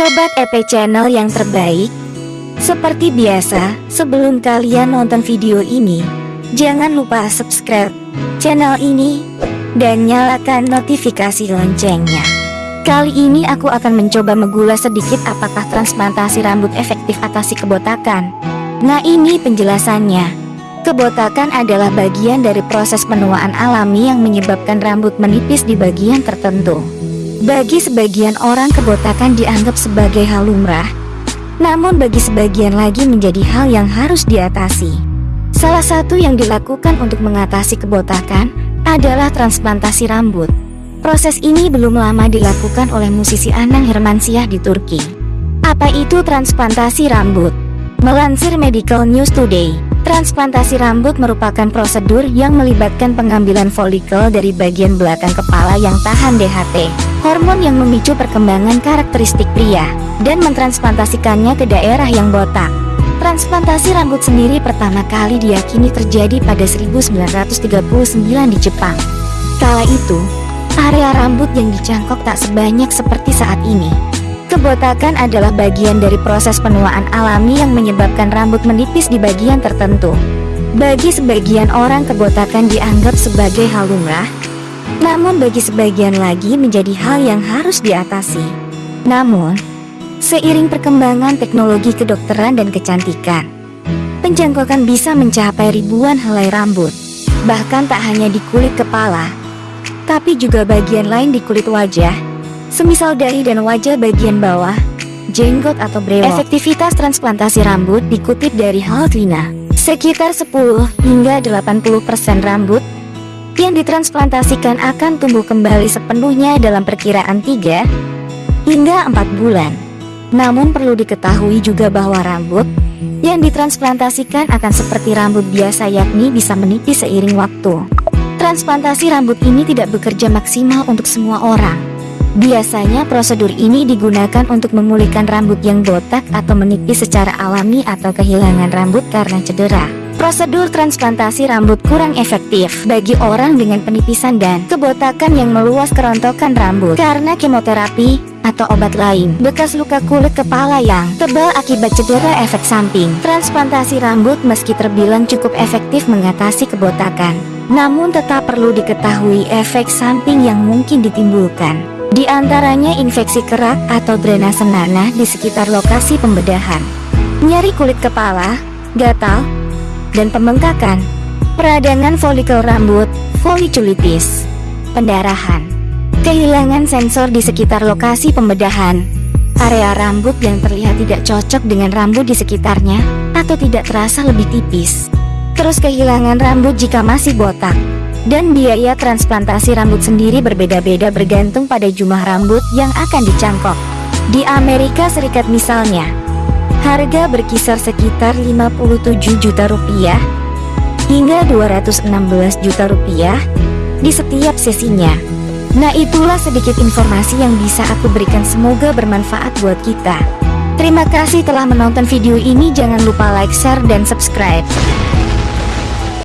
Sobat EP Channel yang terbaik Seperti biasa, sebelum kalian nonton video ini Jangan lupa subscribe channel ini Dan nyalakan notifikasi loncengnya. Kali ini aku akan mencoba mengulas sedikit apakah transplantasi rambut efektif atasi kebotakan. Nah ini penjelasannya. Kebotakan adalah bagian dari proses penuaan alami yang menyebabkan rambut menipis di bagian tertentu bagi sebagian orang kebotakan dianggap sebagai hal lumrah, namun bagi sebagian lagi menjadi hal yang harus diatasi. Salah satu yang dilakukan untuk mengatasi kebotakan adalah transplantasi rambut. Proses ini belum lama dilakukan oleh musisi Anang Hermansyah di Turki. Apa itu transplantasi rambut? Melansir Medical News Today, Transplantasi rambut merupakan prosedur yang melibatkan pengambilan folikel dari bagian belakang kepala yang tahan DHT, hormon yang memicu perkembangan karakteristik pria, dan mentransplantasikannya ke daerah yang botak. Transplantasi rambut sendiri pertama kali diyakini terjadi pada 1939 di Jepang. Kala itu, area rambut yang dicangkok tak sebanyak seperti saat ini. Kebotakan adalah bagian dari proses penuaan alami yang menyebabkan rambut menipis di bagian tertentu. Bagi sebagian orang kebotakan dianggap sebagai hal lumrah, namun bagi sebagian lagi menjadi hal yang harus diatasi. Namun, seiring perkembangan teknologi kedokteran dan kecantikan, penjangkokan bisa mencapai ribuan helai rambut, bahkan tak hanya di kulit kepala, tapi juga bagian lain di kulit wajah, semisal dahi dan wajah bagian bawah, jenggot atau brewok. Efektivitas transplantasi rambut dikutip dari Haltina. Sekitar 10 hingga 80% rambut yang ditransplantasikan akan tumbuh kembali sepenuhnya dalam perkiraan 3 hingga 4 bulan. Namun perlu diketahui juga bahwa rambut yang ditransplantasikan akan seperti rambut biasa yakni bisa menipis seiring waktu. Transplantasi rambut ini tidak bekerja maksimal untuk semua orang. Biasanya prosedur ini digunakan untuk memulihkan rambut yang botak atau menipis secara alami atau kehilangan rambut karena cedera. Prosedur transplantasi rambut kurang efektif bagi orang dengan penipisan dan kebotakan yang meluas kerontokan rambut karena kemoterapi atau obat lain. Bekas luka kulit kepala yang tebal akibat cedera efek samping. Transplantasi rambut meski terbilang cukup efektif mengatasi kebotakan. Namun tetap perlu diketahui efek samping yang mungkin ditimbulkan. Di antaranya infeksi kerak atau drainase nanah di sekitar lokasi pembedahan, nyeri kulit kepala, gatal, dan pembengkakan, peradangan folikel rambut, folikulitis, pendarahan, kehilangan sensor di sekitar lokasi pembedahan, area rambut yang terlihat tidak cocok dengan rambut di sekitarnya, atau tidak terasa lebih tipis, terus kehilangan rambut jika masih botak, dan biaya transplantasi rambut sendiri berbeda-beda bergantung pada jumlah rambut yang akan dicangkok. Di Amerika Serikat misalnya, harga berkisar sekitar 57 juta rupiah hingga 216 juta rupiah di setiap sesinya. Nah itulah sedikit informasi yang bisa aku berikan semoga bermanfaat buat kita. Terima kasih telah menonton video ini jangan lupa like, share, dan subscribe.